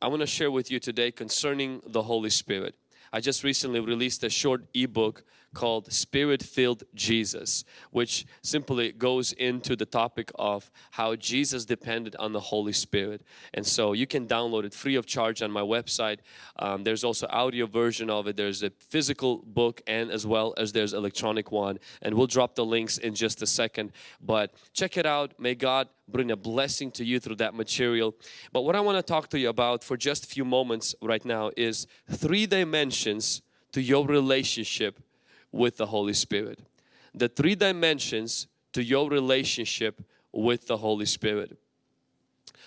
I want to share with you today concerning the Holy Spirit. I just recently released a short ebook called Spirit Filled Jesus, which simply goes into the topic of how Jesus depended on the Holy Spirit. And so you can download it free of charge on my website. Um, there's also audio version of it. There's a physical book and as well as there's electronic one. And we'll drop the links in just a second. But check it out. May God bring a blessing to you through that material. But what I want to talk to you about for just a few moments right now is three dimensions to your relationship with the Holy Spirit. The three dimensions to your relationship with the Holy Spirit.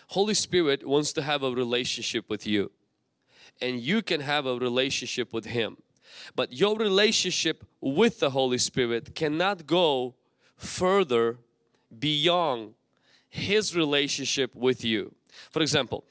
Holy Spirit wants to have a relationship with you and you can have a relationship with Him. But your relationship with the Holy Spirit cannot go further beyond His relationship with you. For example,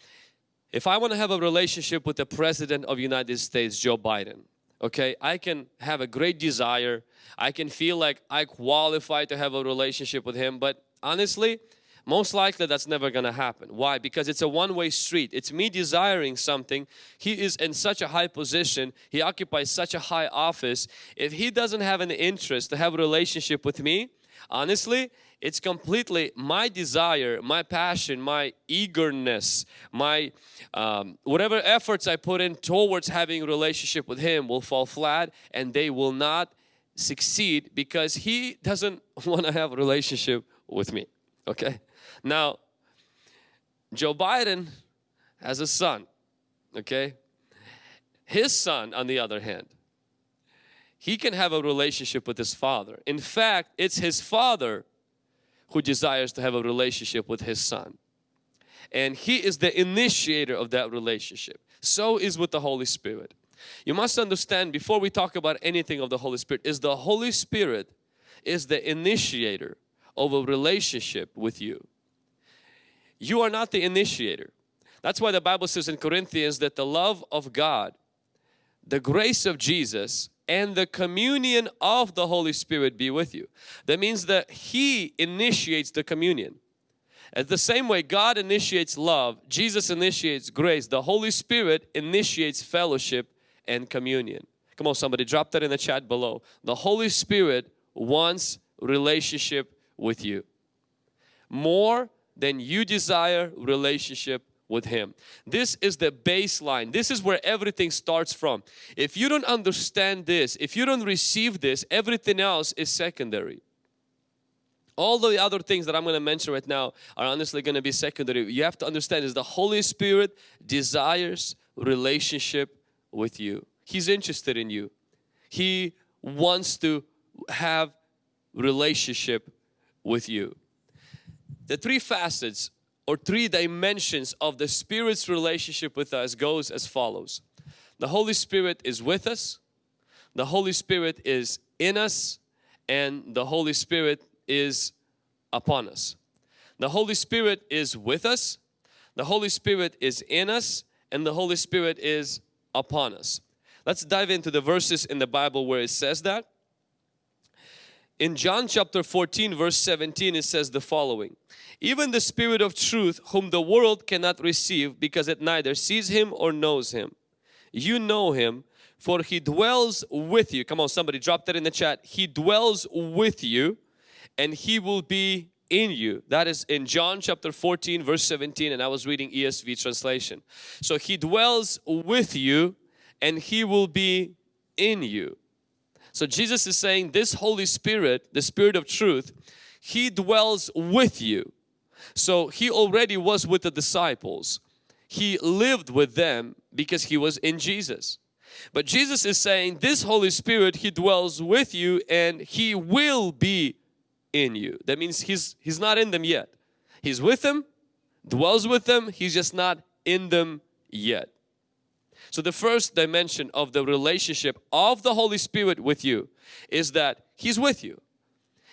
if I want to have a relationship with the President of United States, Joe Biden, okay I can have a great desire. I can feel like I qualify to have a relationship with him but honestly most likely that's never gonna happen. Why? Because it's a one-way street. It's me desiring something. He is in such a high position. He occupies such a high office. If he doesn't have an interest to have a relationship with me honestly it's completely my desire, my passion, my eagerness, my um, whatever efforts I put in towards having a relationship with Him will fall flat and they will not succeed because He doesn't want to have a relationship with me. Okay. Now, Joe Biden has a son. Okay. His son, on the other hand, he can have a relationship with his father. In fact, it's his father who desires to have a relationship with his son. And he is the initiator of that relationship. So is with the Holy Spirit. You must understand before we talk about anything of the Holy Spirit is the Holy Spirit is the initiator of a relationship with you. You are not the initiator. That's why the Bible says in Corinthians that the love of God, the grace of Jesus and the communion of the Holy Spirit be with you. That means that He initiates the communion. At the same way God initiates love, Jesus initiates grace, the Holy Spirit initiates fellowship and communion. Come on somebody drop that in the chat below. The Holy Spirit wants relationship with you. More than you desire relationship with Him. This is the baseline. This is where everything starts from. If you don't understand this, if you don't receive this, everything else is secondary. All the other things that I'm going to mention right now are honestly going to be secondary. You have to understand is the Holy Spirit desires relationship with you. He's interested in you. He wants to have relationship with you. The three facets or three dimensions of the Spirit's relationship with us goes as follows. The Holy Spirit is with us, the Holy Spirit is in us, and the Holy Spirit is upon us. The Holy Spirit is with us, the Holy Spirit is in us, and the Holy Spirit is upon us. Let's dive into the verses in the Bible where it says that. In John chapter 14 verse 17 it says the following. Even the Spirit of truth whom the world cannot receive because it neither sees Him or knows Him. You know Him for He dwells with you. Come on somebody drop that in the chat. He dwells with you and He will be in you. That is in John chapter 14 verse 17 and I was reading ESV translation. So He dwells with you and He will be in you. So Jesus is saying this Holy Spirit, the Spirit of truth, He dwells with you. So He already was with the disciples. He lived with them because He was in Jesus. But Jesus is saying this Holy Spirit, He dwells with you and He will be in you. That means He's, he's not in them yet. He's with them, dwells with them, He's just not in them yet. So the first dimension of the relationship of the Holy Spirit with you is that He's with you.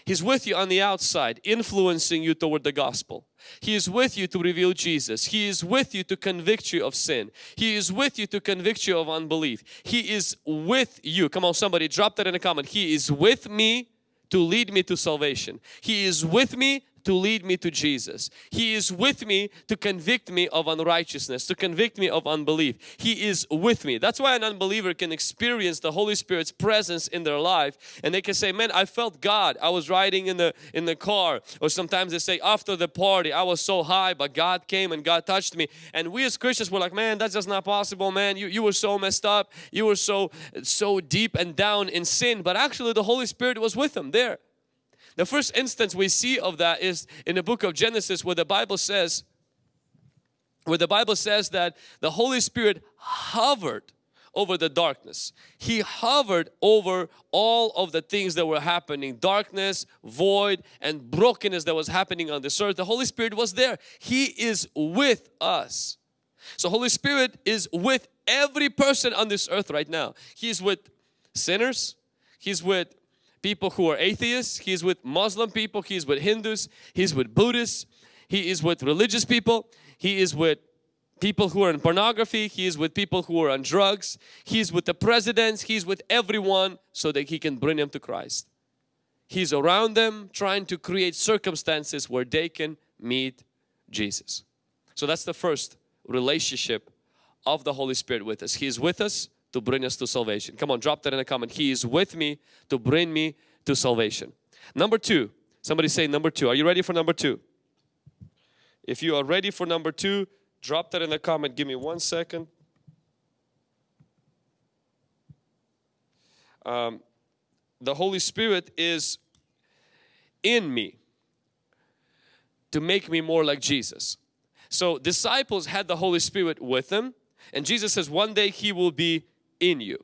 He's with you on the outside, influencing you toward the gospel. He is with you to reveal Jesus. He is with you to convict you of sin. He is with you to convict you of unbelief. He is with you. Come on, somebody drop that in a comment. He is with me to lead me to salvation. He is with me to lead me to Jesus. He is with me to convict me of unrighteousness, to convict me of unbelief. He is with me. That's why an unbeliever can experience the Holy Spirit's presence in their life and they can say, man, I felt God. I was riding in the, in the car or sometimes they say after the party, I was so high but God came and God touched me. And we as Christians were like, man, that's just not possible, man. You, you were so messed up. You were so, so deep and down in sin. But actually the Holy Spirit was with them there. The first instance we see of that is in the book of Genesis where the Bible says, where the Bible says that the Holy Spirit hovered over the darkness. He hovered over all of the things that were happening, darkness, void and brokenness that was happening on this earth. The Holy Spirit was there. He is with us. So Holy Spirit is with every person on this earth right now. He's with sinners. He's with people who are atheists. He's with Muslim people. He's with Hindus. He's with Buddhists. He is with religious people. He is with people who are in pornography. He is with people who are on drugs. He's with the presidents. He's with everyone so that he can bring them to Christ. He's around them trying to create circumstances where they can meet Jesus. So that's the first relationship of the Holy Spirit with us. He is with us to bring us to salvation. Come on, drop that in a comment. He is with me to bring me to salvation. Number two, somebody say number two. Are you ready for number two? If you are ready for number two, drop that in the comment. Give me one second. Um, the Holy Spirit is in me to make me more like Jesus. So disciples had the Holy Spirit with them and Jesus says one day He will be in you.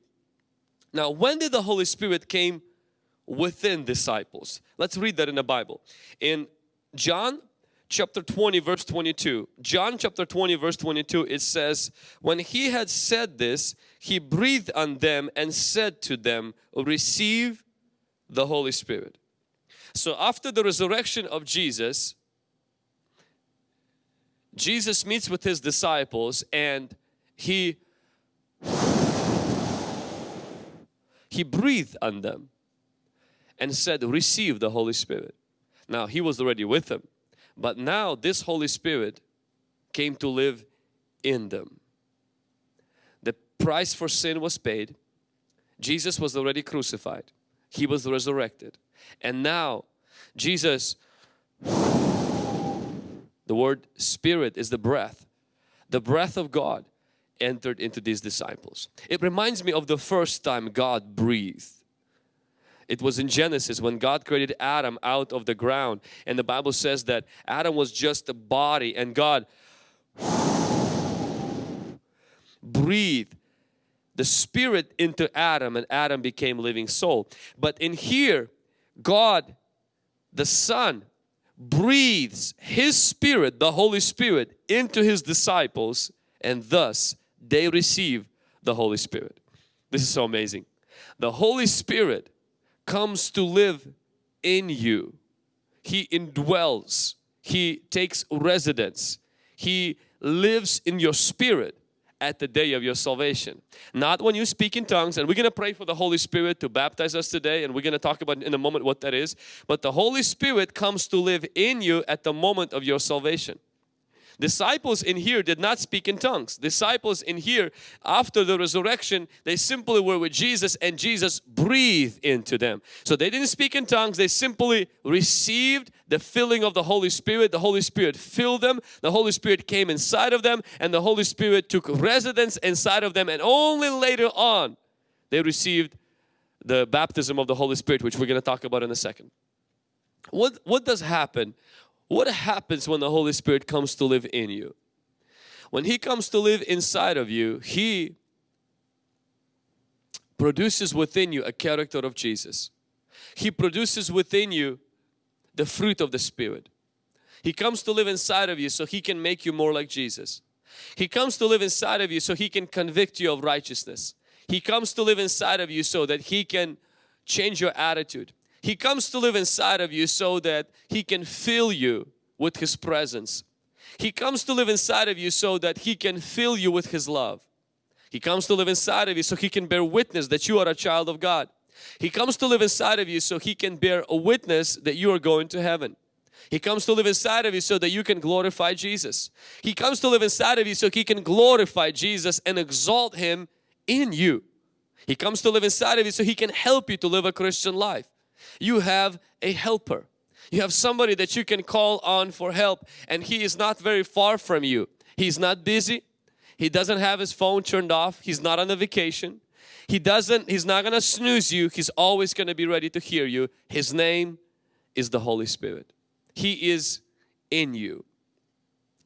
Now when did the Holy Spirit came within disciples? Let's read that in the Bible. In John chapter 20 verse 22, John chapter 20 verse 22 it says, When He had said this, He breathed on them and said to them, Receive the Holy Spirit. So after the resurrection of Jesus, Jesus meets with His disciples and He he breathed on them and said receive the Holy Spirit. Now he was already with them but now this Holy Spirit came to live in them. The price for sin was paid. Jesus was already crucified. He was resurrected. And now Jesus the word spirit is the breath the breath of God entered into these disciples. It reminds me of the first time God breathed. It was in Genesis when God created Adam out of the ground and the Bible says that Adam was just a body and God breathed the spirit into Adam and Adam became living soul. But in here God the Son breathes His Spirit, the Holy Spirit into His disciples and thus they receive the Holy Spirit. This is so amazing. The Holy Spirit comes to live in you. He indwells. He takes residence. He lives in your spirit at the day of your salvation. Not when you speak in tongues and we're going to pray for the Holy Spirit to baptize us today and we're going to talk about in a moment what that is. But the Holy Spirit comes to live in you at the moment of your salvation. Disciples in here did not speak in tongues. Disciples in here after the resurrection they simply were with Jesus and Jesus breathed into them. So they didn't speak in tongues they simply received the filling of the Holy Spirit. The Holy Spirit filled them. The Holy Spirit came inside of them and the Holy Spirit took residence inside of them and only later on they received the baptism of the Holy Spirit which we're going to talk about in a second. What, what does happen what happens when the Holy Spirit comes to live in you? When He comes to live inside of you, He produces within you a character of Jesus. He produces within you the fruit of the Spirit. He comes to live inside of you so He can make you more like Jesus. He comes to live inside of you so He can convict you of righteousness. He comes to live inside of you so that He can change your attitude. He comes to live inside of you so that He can fill you with His presence. He comes to live inside of you so that He can fill you with His love. He comes to live inside of you so He can bear witness that you are a child of God. He comes to live inside of you so He can bear a witness that you are going to heaven. He comes to live inside of you so that you can glorify Jesus. He comes to live inside of you so He can glorify Jesus and exalt Him in you. He comes to live inside of you so He can help you to live a Christian life. You have a helper. You have somebody that you can call on for help and He is not very far from you. He's not busy. He doesn't have his phone turned off. He's not on a vacation. He doesn't, he's not going to snooze you. He's always going to be ready to hear you. His name is the Holy Spirit. He is in you.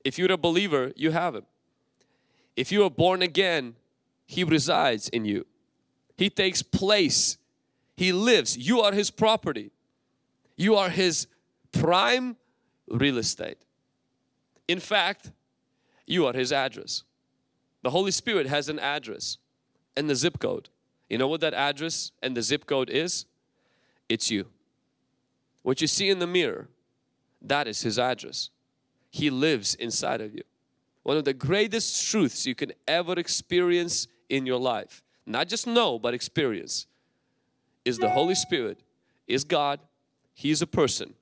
If you're a believer, you have Him. If you are born again, He resides in you. He takes place. He lives. You are His property. You are His prime real estate. In fact, you are His address. The Holy Spirit has an address and the zip code. You know what that address and the zip code is? It's you. What you see in the mirror, that is His address. He lives inside of you. One of the greatest truths you can ever experience in your life, not just know but experience, is the Holy Spirit, is God, He is a person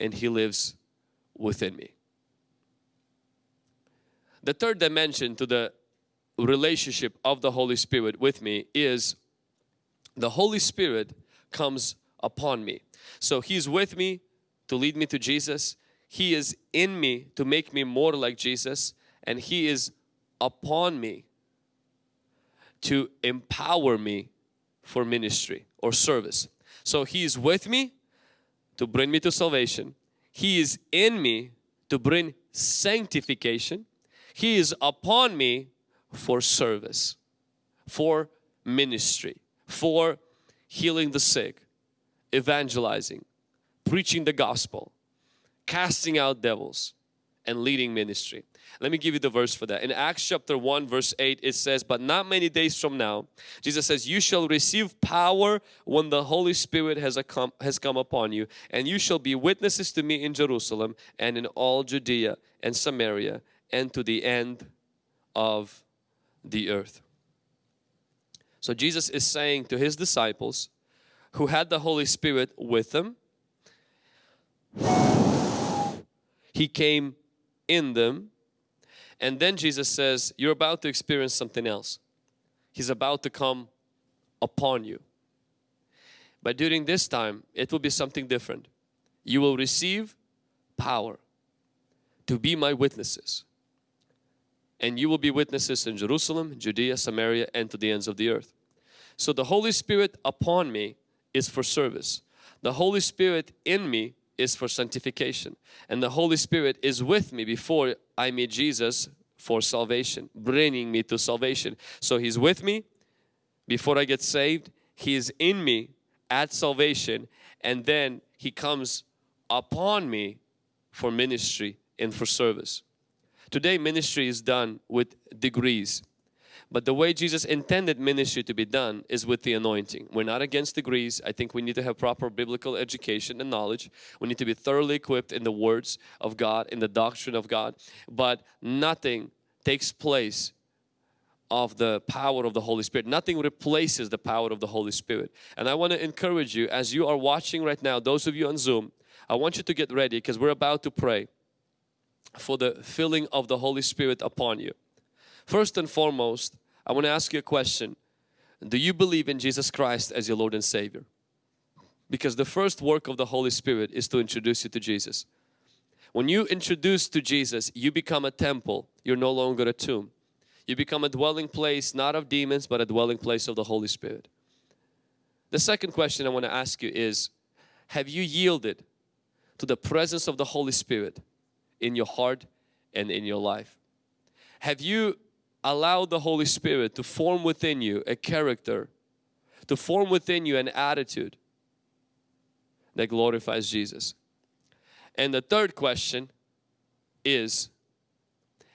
and He lives within me. The third dimension to the relationship of the Holy Spirit with me is the Holy Spirit comes upon me. So He's with me to lead me to Jesus. He is in me to make me more like Jesus and He is upon me to empower me for ministry or service. So He is with me to bring me to salvation. He is in me to bring sanctification. He is upon me for service, for ministry, for healing the sick, evangelizing, preaching the gospel, casting out devils, and leading ministry. Let me give you the verse for that. In Acts chapter 1 verse 8 it says, But not many days from now, Jesus says, You shall receive power when the Holy Spirit has, come, has come upon you, and you shall be witnesses to me in Jerusalem and in all Judea and Samaria and to the end of the earth. So Jesus is saying to His disciples who had the Holy Spirit with them, He came in them and then Jesus says, you're about to experience something else. He's about to come upon you. But during this time, it will be something different. You will receive power to be my witnesses and you will be witnesses in Jerusalem, Judea, Samaria and to the ends of the earth. So the Holy Spirit upon me is for service. The Holy Spirit in me is for sanctification and the Holy Spirit is with me before I meet Jesus for salvation, bringing me to salvation. So He's with me before I get saved, He is in me at salvation and then He comes upon me for ministry and for service. Today ministry is done with degrees. But the way Jesus intended ministry to be done is with the anointing. We're not against degrees. I think we need to have proper biblical education and knowledge. We need to be thoroughly equipped in the words of God, in the doctrine of God. But nothing takes place of the power of the Holy Spirit. Nothing replaces the power of the Holy Spirit. And I want to encourage you as you are watching right now, those of you on Zoom, I want you to get ready because we're about to pray for the filling of the Holy Spirit upon you. First and foremost, I want to ask you a question. Do you believe in Jesus Christ as your Lord and Savior? Because the first work of the Holy Spirit is to introduce you to Jesus. When you introduce to Jesus, you become a temple. You're no longer a tomb. You become a dwelling place not of demons but a dwelling place of the Holy Spirit. The second question I want to ask you is, have you yielded to the presence of the Holy Spirit in your heart and in your life? Have you allowed the Holy Spirit to form within you a character, to form within you an attitude that glorifies Jesus? And the third question is,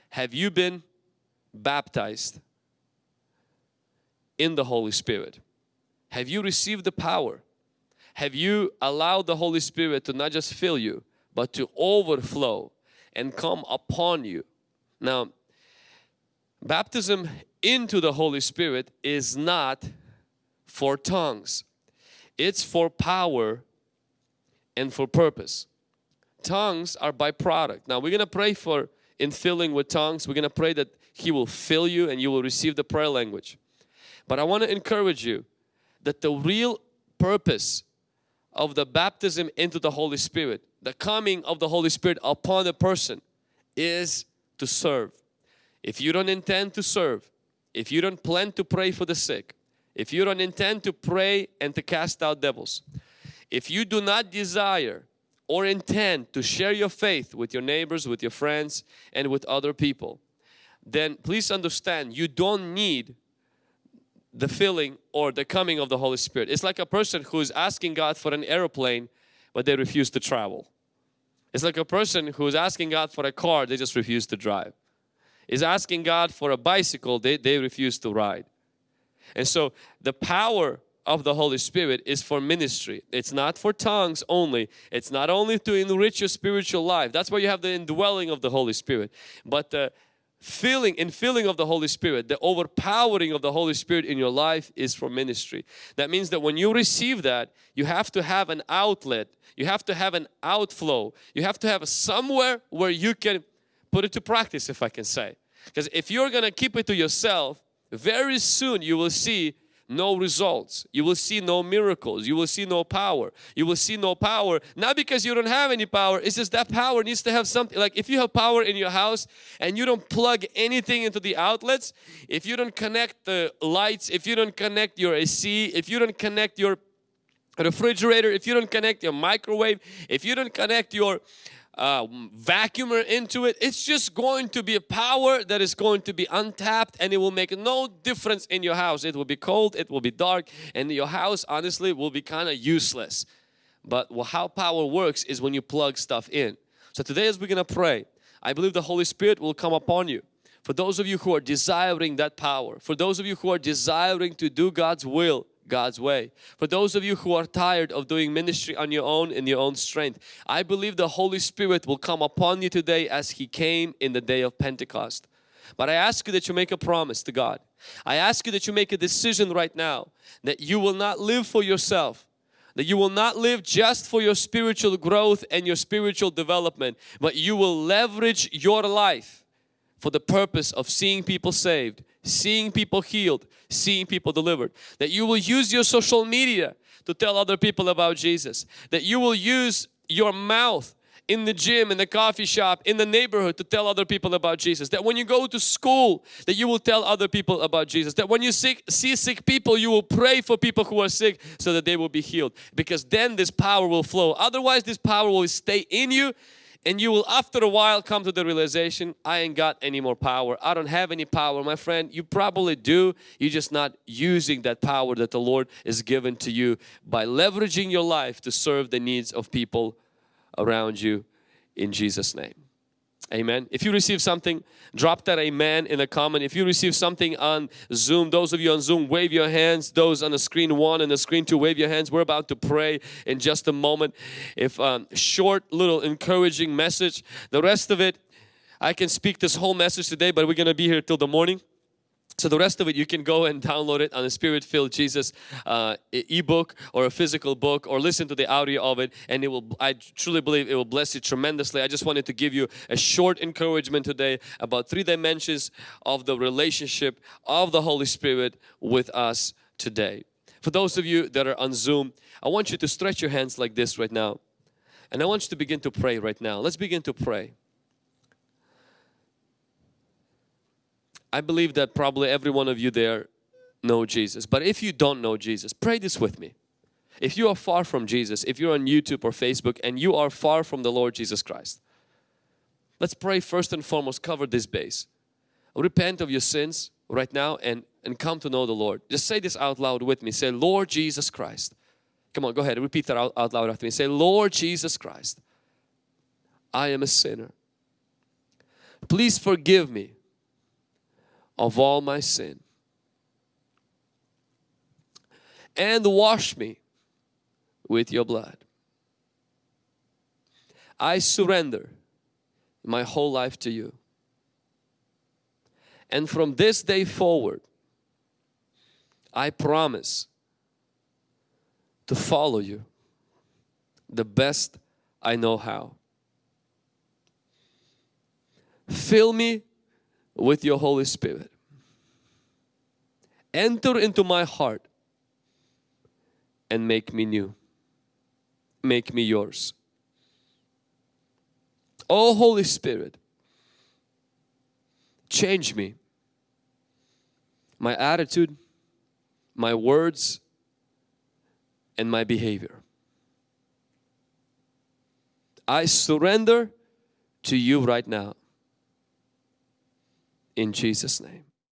have you been baptized in the Holy Spirit? Have you received the power? Have you allowed the Holy Spirit to not just fill you, but to overflow and come upon you. Now, baptism into the Holy Spirit is not for tongues. It's for power and for purpose. tongues are byproduct. Now we're gonna pray for infilling with tongues. We're gonna pray that He will fill you and you will receive the prayer language. But I want to encourage you that the real purpose of the baptism into the Holy Spirit, the coming of the Holy Spirit upon a person is to serve. If you don't intend to serve, if you don't plan to pray for the sick, if you don't intend to pray and to cast out devils, if you do not desire or intend to share your faith with your neighbors, with your friends and with other people, then please understand you don't need the filling or the coming of the Holy Spirit. It's like a person who is asking God for an aeroplane but they refuse to travel. It's like a person who is asking God for a car, they just refuse to drive. Is asking God for a bicycle, they, they refuse to ride. And so the power of the Holy Spirit is for ministry. It's not for tongues only. It's not only to enrich your spiritual life. That's why you have the indwelling of the Holy Spirit. But the filling and filling of the Holy Spirit, the overpowering of the Holy Spirit in your life is for ministry. That means that when you receive that, you have to have an outlet. You have to have an outflow. You have to have somewhere where you can put it to practice if I can say. Because if you're going to keep it to yourself, very soon you will see no results. You will see no miracles. You will see no power. You will see no power. Not because you don't have any power. It's just that power needs to have something. Like if you have power in your house and you don't plug anything into the outlets, if you don't connect the lights, if you don't connect your AC, if you don't connect your refrigerator, if you don't connect your microwave, if you don't connect your uh, vacuumer into it, it's just going to be a power that is going to be untapped and it will make no difference in your house. It will be cold, it will be dark and your house honestly will be kind of useless. But how power works is when you plug stuff in. So today as we're going to pray, I believe the Holy Spirit will come upon you. For those of you who are desiring that power, for those of you who are desiring to do God's will, God's way. For those of you who are tired of doing ministry on your own in your own strength, I believe the Holy Spirit will come upon you today as He came in the day of Pentecost. But I ask you that you make a promise to God. I ask you that you make a decision right now that you will not live for yourself, that you will not live just for your spiritual growth and your spiritual development, but you will leverage your life for the purpose of seeing people saved, seeing people healed, seeing people delivered. That you will use your social media to tell other people about Jesus. That you will use your mouth in the gym, in the coffee shop, in the neighborhood to tell other people about Jesus. That when you go to school, that you will tell other people about Jesus. That when you see sick people, you will pray for people who are sick so that they will be healed. Because then this power will flow. Otherwise this power will stay in you and you will after a while come to the realization I ain't got any more power. I don't have any power my friend. You probably do. You're just not using that power that the Lord is given to you by leveraging your life to serve the needs of people around you in Jesus name Amen. If you receive something, drop that amen in the comment. If you receive something on Zoom, those of you on Zoom, wave your hands. Those on the screen one and the screen two, wave your hands. We're about to pray in just a moment. If um, short, little encouraging message. The rest of it, I can speak this whole message today, but we're going to be here till the morning. So the rest of it you can go and download it on the Spirit-filled Jesus uh, ebook or a physical book or listen to the audio of it and it will I truly believe it will bless you tremendously. I just wanted to give you a short encouragement today about three dimensions of the relationship of the Holy Spirit with us today. For those of you that are on Zoom, I want you to stretch your hands like this right now and I want you to begin to pray right now. Let's begin to pray. I believe that probably every one of you there know Jesus. But if you don't know Jesus, pray this with me. If you are far from Jesus, if you're on YouTube or Facebook and you are far from the Lord Jesus Christ, let's pray first and foremost, cover this base. Repent of your sins right now and, and come to know the Lord. Just say this out loud with me. Say, Lord Jesus Christ. Come on, go ahead. Repeat that out, out loud after me. Say, Lord Jesus Christ, I am a sinner. Please forgive me of all my sin and wash me with your blood. I surrender my whole life to you. And from this day forward, I promise to follow you the best I know how. fill me with your Holy Spirit. Enter into my heart and make me new. Make me yours. Oh Holy Spirit, change me. My attitude, my words, and my behavior. I surrender to you right now. In Jesus' name.